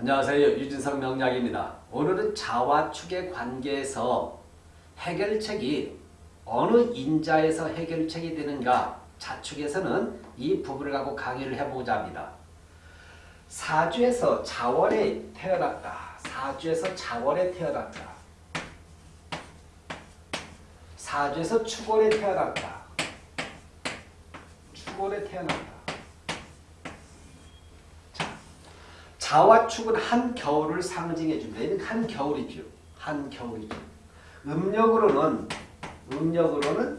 안녕하세요. 유진석 명약입니다. 오늘은 자와 축의 관계에서 해결책이 어느 인자에서 해결책이 되는가 자축에서는 이 부분을 갖고 강의를 해보자 합니다. 사주에서 자월에 태어났다. 사주에서 자월에 태어났다. 사주에서 축월에 태어났다. 축월에 태어났다. 자와 축은 한 겨울을 상징해 줍니다. 얘는 한 겨울이죠. 한 겨울이죠. 음력으로는 음력으로는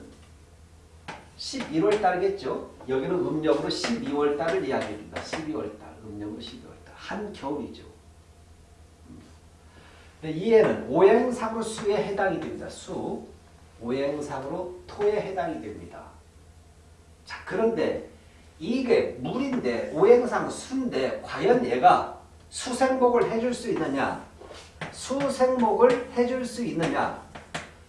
11월 달이겠죠. 여기는 음력으로 12월 달을 이야기합니다. 12월 달. 음력으로 12월 달. 한 겨울이죠. 근데 이해는 오행상으로 수에 해당이 됩니다. 수. 오행상으로 토에 해당이 됩니다. 자, 그런데 이게 물인데 오행상 수인데 과연 얘가 수생목을 해줄 수 있느냐? 수생목을 해줄 수 있느냐?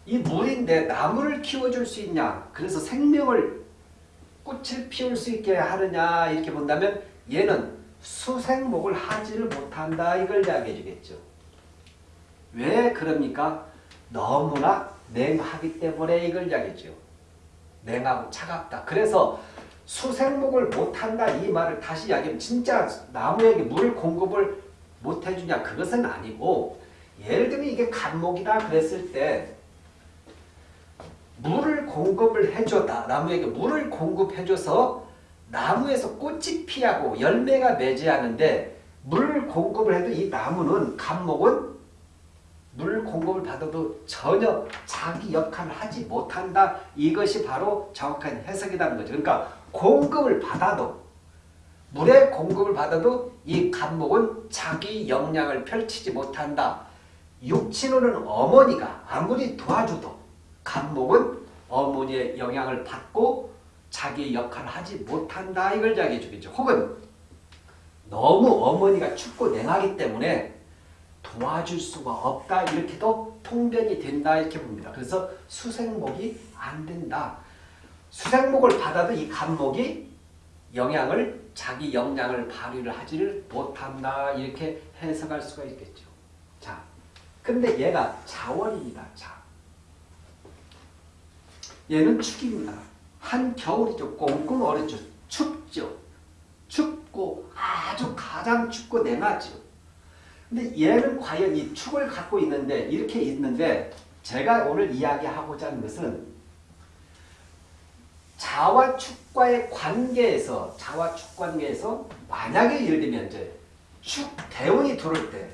이 물인데 나무를 키워줄 수 있냐? 그래서 생명을 꽃을 피울 수 있게 하느냐? 이렇게 본다면 얘는 수생목을 하지를 못한다. 이걸 이야기해 주겠죠. 왜 그럽니까? 너무나 냉하기 때문에 이걸 이야기죠. 냉하고 차갑다. 그래서 수생목을 못한다 이 말을 다시 이야기하면 진짜 나무에게 물 공급을 못해주냐 그것은 아니고 예를 들면 이게 간목이다 그랬을 때 물을 공급을 해줬다 나무에게 물을 공급해줘서 나무에서 꽃이 피하고 열매가 맺어야하는데 물 공급을 해도 이 나무는 간목은 물 공급을 받아도 전혀 자기 역할을 하지 못한다. 이것이 바로 정확한 해석이라는 거죠. 그러니까 공급을 받아도 물의 공급을 받아도 이 간목은 자기 역량을 펼치지 못한다. 육친호는 어머니가 아무리 도와줘도 간목은 어머니의 영향을 받고 자기 역할을 하지 못한다. 이걸 이야기해 주겠죠. 혹은 너무 어머니가 춥고 냉하기 때문에 도와줄 수가 없다. 이렇게도 통변이 된다. 이렇게 봅니다. 그래서 수생목이 안 된다. 수생목을 받아도 이 간목이 영향을 자기 역량을 발휘를 하지를 못한다 이렇게 해석할 수가 있겠죠. 자, 근데 얘가 자원입니다. 자, 얘는 축입니다. 한 겨울이죠. 꽁꽁 얼었죠. 춥죠. 춥고 아주 가장 춥고 냉하죠. 근데 얘는 과연 이 축을 갖고 있는데 이렇게 있는데 제가 오늘 이야기하고자 하는 것은 자와 축과의 관계에서 자와 축 관계에서 만약에 예를 들면 이제 축 대운이 들어올 때,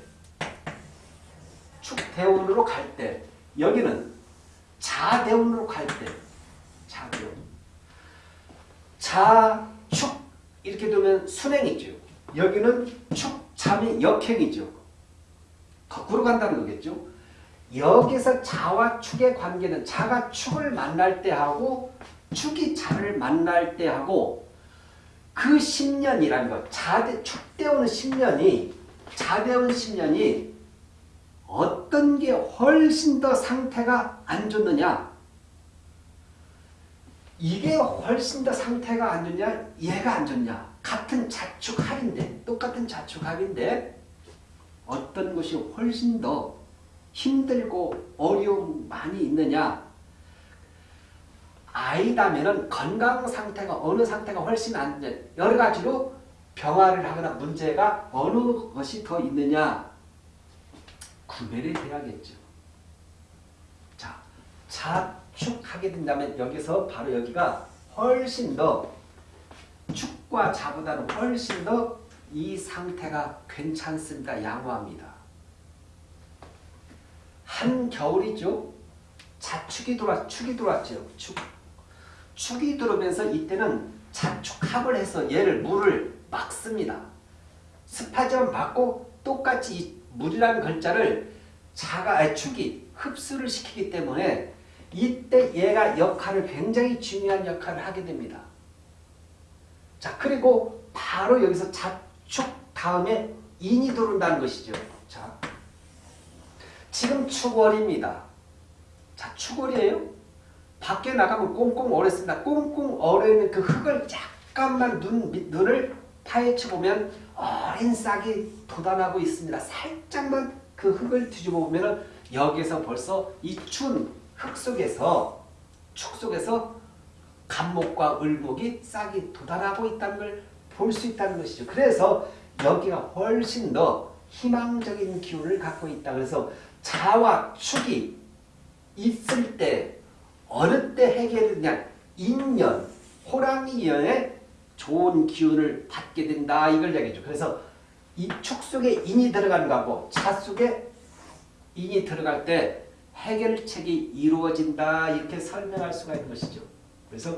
축 대운으로 갈 때, 여기는 자 대운으로 갈 때, 자 대운, 자축 이렇게 되면 순행이죠. 여기는 축 잠이 역행이죠. 거꾸로 간다는 거겠죠. 여기서 자와 축의 관계는 자가 축을 만날 때 하고 축이 자를 만날 때 하고 그 10년이라는 것, 자대, 축대오는 10년이, 자대온 10년이 어떤 게 훨씬 더 상태가 안 좋느냐? 이게 훨씬 더 상태가 안 좋냐? 얘가 안 좋냐? 같은 자축합인데, 똑같은 자축합인데 어떤 것이 훨씬 더 힘들고 어려움 많이 있느냐? 아이다면은 건강 상태가 어느 상태가 훨씬 안 돼. 여러 가지로 병화를 하거나 문제가 어느 것이 더 있느냐 구별이 돼야겠죠. 자, 자축하게 된다면 여기서 바로 여기가 훨씬 더 축과 자보다는 훨씬 더 이 상태가 괜찮습니다. 양호합니다. 한겨울이죠. 자축이 들어왔, 축이 들어왔죠. 축. 축이 들어오면서 이때는 자축합을 해서 얘를 물을 막습니다. 습하지만 막고 똑같이 이 물이라는 글자를 자가 축이 흡수를 시키기 때문에 이때 얘가 역할을 굉장히 중요한 역할을 하게 됩니다. 자 그리고 바로 여기서 자축 다음에 인이 들어온다는 것이죠. 자 지금 축월입니다. 자 축월이에요. 밖에 나가면 꽁꽁 얼었습니다. 꽁꽁 얼어있는 그 흙을 잠깐만 눈, 눈을 파헤쳐 보면 어린 싹이 돋아나고 있습니다. 살짝만 그 흙을 뒤집어 보면 여기에서 벌써 이 추운 흙 속에서 축 속에서 감목과 을목이 싹이 돋아나고 있다는 걸 볼 수 있다는 것이죠. 그래서 여기가 훨씬 더 희망적인 기운을 갖고 있다. 그래서 자와 축이 있을 때 어느 때 해결되냐 인연, 호랑이연의 좋은 기운을 받게 된다. 이걸 얘기죠. 그래서 이 축 속에 인이 들어가는 거고 자 속에 인이 들어갈 때 해결책이 이루어진다. 이렇게 설명할 수가 있는 것이죠. 그래서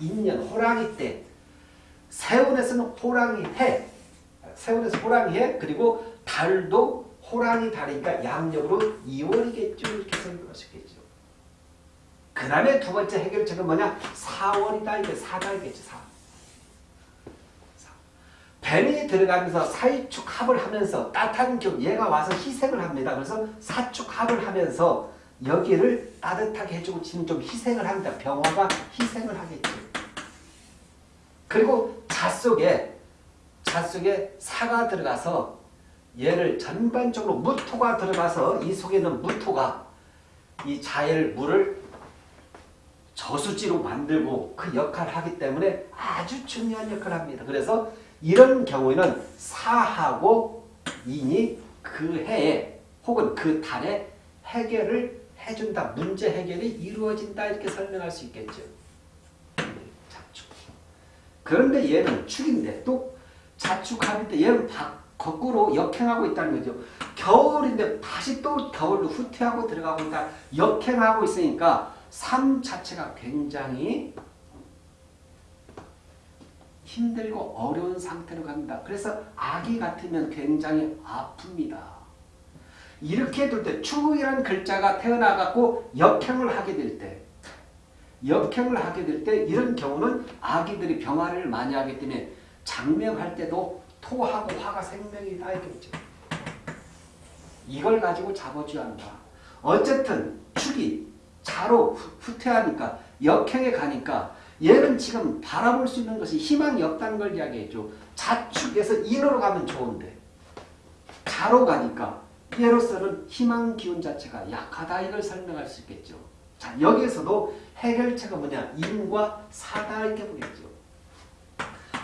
인년, 호랑이 때 세운에서는 호랑이 해, 세운에서 호랑이 해, 그리고 달도 호랑이 달이니까 양력으로 2월이겠죠. 이렇게 설명할 수 있겠죠. 그 다음에 두 번째 해결책은 뭐냐? 4월이다. 이게 4달겠죠. 4. 뱀이 들어가면서 사이축 합을 하면서 따뜻한 경 얘가 와서 희생을 합니다. 그래서 사축 합을 하면서 여기를 따뜻하게 해주고 지금 좀 희생을 합니다. 병화가 희생을 하겠죠. 그리고 자 속에 자 속에 사가 들어가서 얘를 전반적으로 무토가 들어가서 이 속에 있는 무토가 이 자의 물을 저수지로 만들고 그 역할을 하기 때문에 아주 중요한 역할을 합니다. 그래서 이런 경우에는 사하고 인이 그 해에 혹은 그 달에 해결을 해준다. 문제 해결이 이루어진다. 이렇게 설명할 수 있겠죠. 자축. 그런데 얘는 축인데 또 자축할 때 얘는 거꾸로 역행하고 있다는 거죠. 겨울인데 다시 또 겨울로 후퇴하고 들어가고 있다. 역행하고 있으니까 삶 자체가 굉장히 힘들고 어려운 상태로 갑니다. 그래서 아기 같으면 굉장히 아픕니다. 이렇게 될 때 추국이라는 글자가 태어나갖고 역행을 하게 될 때, 역행을 하게 될 때 이런 경우는 아기들이 병화를 많이 하기 때문에 장명할 때도 토하고 화가 생명이다 이겠죠. 이걸 가지고 잡아줘야 한다. 어쨌든 축이 자로 후퇴하니까 역행에 가니까 얘는 지금 바라볼 수 있는 것이 희망이 없다는 걸 이야기했죠. 자축에서 인으로 가면 좋은데 자로 가니까 얘로서는 희망 기운 자체가 약하다 이걸 설명할 수 있겠죠. 자 여기에서도 해결책은 뭐냐 인과 사다 이렇게 보겠죠.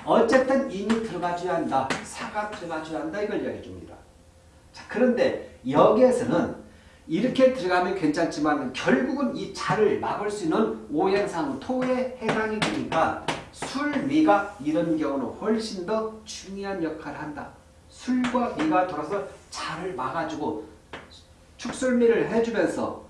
어쨌든 인이 들어가줘야 한다. 사가 들어가줘야 한다 이걸 이야기해 줍니다. 자 그런데 여기에서는 이렇게 들어가면 괜찮지만 결국은 이 자를 막을 수 있는 오행상 토에 해당이 되니까 술미가 이런 경우는 훨씬 더 중요한 역할을 한다. 술과 미가 돌아서 자를 막아주고 축술미를 해주면서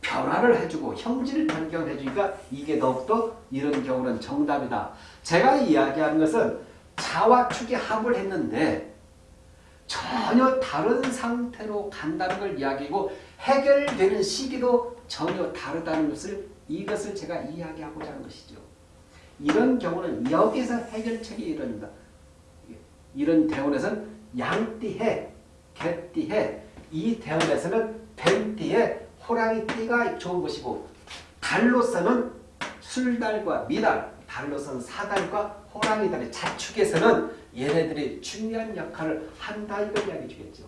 변화를 해주고 형질을 변경해주니까 이게 더욱더 이런 경우는 정답이다. 제가 이야기하는 것은 자와 축이 합을 했는데 전혀 다른 상태로 간다는 걸 이야기고 해결되는 시기도 전혀 다르다는 것을 이것을 제가 이야기하고자 하는 것이죠. 이런 경우는 여기서 해결책이 이릅니다. 이런 대원에서는 양띠해, 개띠해, 이 대원에서는 뱀띠해, 호랑이띠가 좋은 것이고 달로서는 술달과 미달, 달로서는 사달과 호랑이달의 자축에서는 얘네들이 중요한 역할을 한다 이걸 이야기해 주겠죠.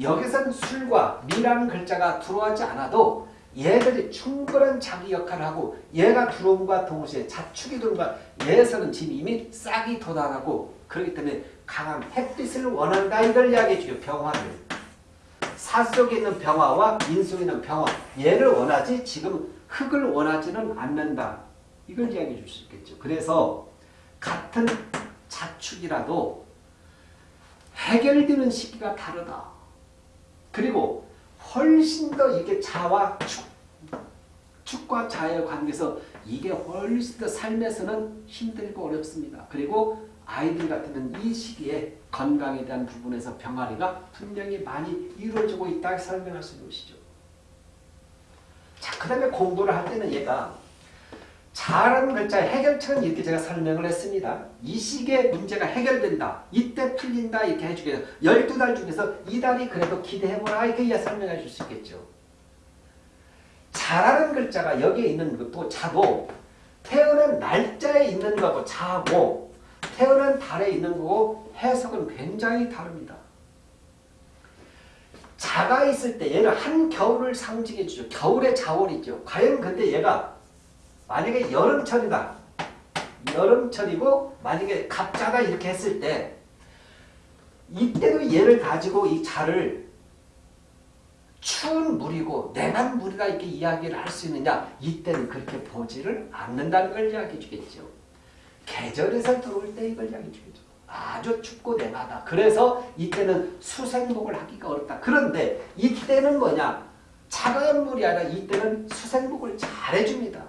여기선 술과 미라는 글자가 들어가지 않아도 얘들이 충분한 자기 역할을 하고 얘가 들어옴과 동시에 자축이 들어옴과 얘에서는 지금 이미 싹이 돋아나고 그렇기 때문에 강한 햇빛을 원한다 이걸 이야기해 주요 병화를. 사 속에 있는 병화와 인 속에 있는 병화 얘를 원하지 지금 흙을 원하지는 않는다. 이걸 이야기해 줄 수 있겠죠. 그래서 같은 자축이라도 해결되는 시기가 다르다 그리고 훨씬 더 이게 자와 축, 축과 자의 관계에서 이게 훨씬 더 삶에서는 힘들고 어렵습니다. 그리고 아이들 같으면 이 시기에 건강에 대한 부분에서 병아리가 분명히 많이 이루어지고 있다 설명할 수 있는 것이죠. 자, 그 다음에 공부를 할 때는 얘가 잘하는 글자의 해결책은 이렇게 제가 설명을 했습니다. 이 시기에 문제가 해결된다. 이때 풀린다. 이렇게 해주겠죠. 12달 중에서 이달이 그래도 기대해보라. 이렇게 설명해 줄 수 있겠죠. 잘하는 글자가 여기에 있는 것도 자고 태어난 날짜에 있는 거고 자고 태어난 달에 있는 거고 해석은 굉장히 다릅니다. 자가 있을 때 얘는 한겨울을 상징해 주죠. 겨울의 자월이죠. 과연 근데 얘가 만약에 여름철이다. 여름철이고 만약에 갑자가 이렇게 했을 때 이때도 얘를 가지고 이 자를 추운 물이고 냉한 물이다 이렇게 이야기를 할 수 있느냐 이때는 그렇게 보지를 않는다는 걸 이야기해 주겠죠. 계절에서 들어올 때 이걸 이야기해 주겠죠. 아주 춥고 냉하다. 그래서 이때는 수생목을 하기가 어렵다. 그런데 이때는 뭐냐 차가운 물이 아니라 이때는 수생목을 잘해줍니다.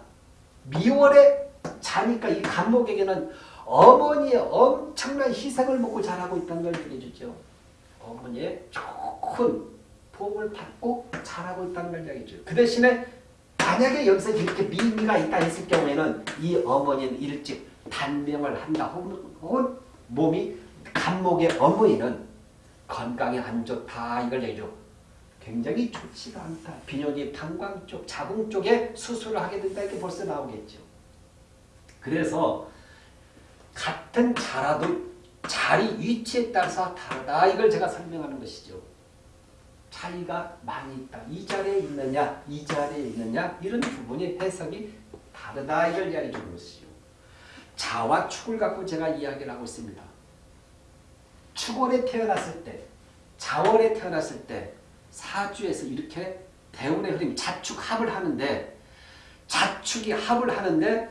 미월에 자니까 이 간목에게는 어머니의 엄청난 희생을 먹고 자라고 있다는 걸 얘기해주죠. 어머니의 좋은 도움을 받고 자라고 있다는 걸 이야기해줘요. 그 대신에 만약에 여기서 이렇게 미미가 있다 했을 경우에는 이 어머니는 일찍 단명을 한다 혹은 몸이 간목의 어머니는 건강에 안 좋다 이걸 얘기죠. 굉장히 좋지가 않다. 비뇨기 방광 쪽, 자궁 쪽에 수술을 하게 된다 이렇게 벌써 나오겠죠. 그래서 같은 자라도 자리 위치에 따라서 다르다 이걸 제가 설명하는 것이죠. 차이가 많이 있다. 이 자리에 있느냐 이 자리에 있느냐 이런 부분이 해석이 다르다 이걸 이야기해 주는 것이죠. 자와 축을 갖고 제가 이야기를 하고 있습니다. 축월에 태어났을 때 자월에 태어났을 때 사주에서 이렇게 대운의 흐름이 자축 합을 하는데 자축이 합을 하는데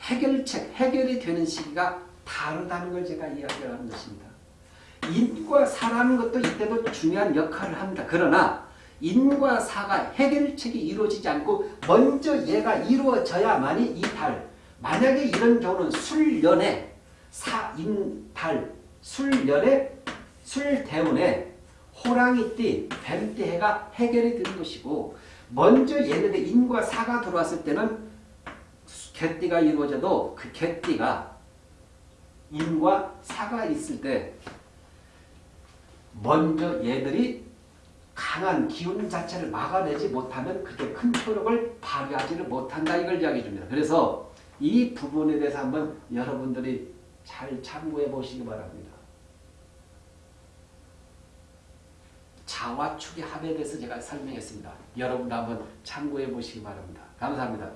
해결책, 해결이 되는 시기가 다르다는 걸 제가 이야기를 하는 것입니다. 인과 사라는 것도 이때도 중요한 역할을 합니다. 그러나 인과 사가 해결책이 이루어지지 않고 먼저 얘가 이루어져야만이 이 달, 만약에 이런 경우는 술년에 사인달, 술년에 술대운에 호랑이띠, 뱀띠 해가 해결이 되는 것이고 먼저 얘네들 인과 사가 들어왔을 때는 개띠가 이루어져도 그 개띠가 인과 사가 있을 때 먼저 얘들이 강한 기운 자체를 막아내지 못하면 그때 큰 효력을 발휘하지를 못한다 이걸 이야기해 줍니다. 그래서 이 부분에 대해서 한번 여러분들이 잘 참고해 보시기 바랍니다. 자와 축의 합에 대해서 제가 설명했습니다. 여러분도 한번 참고해 보시기 바랍니다. 감사합니다.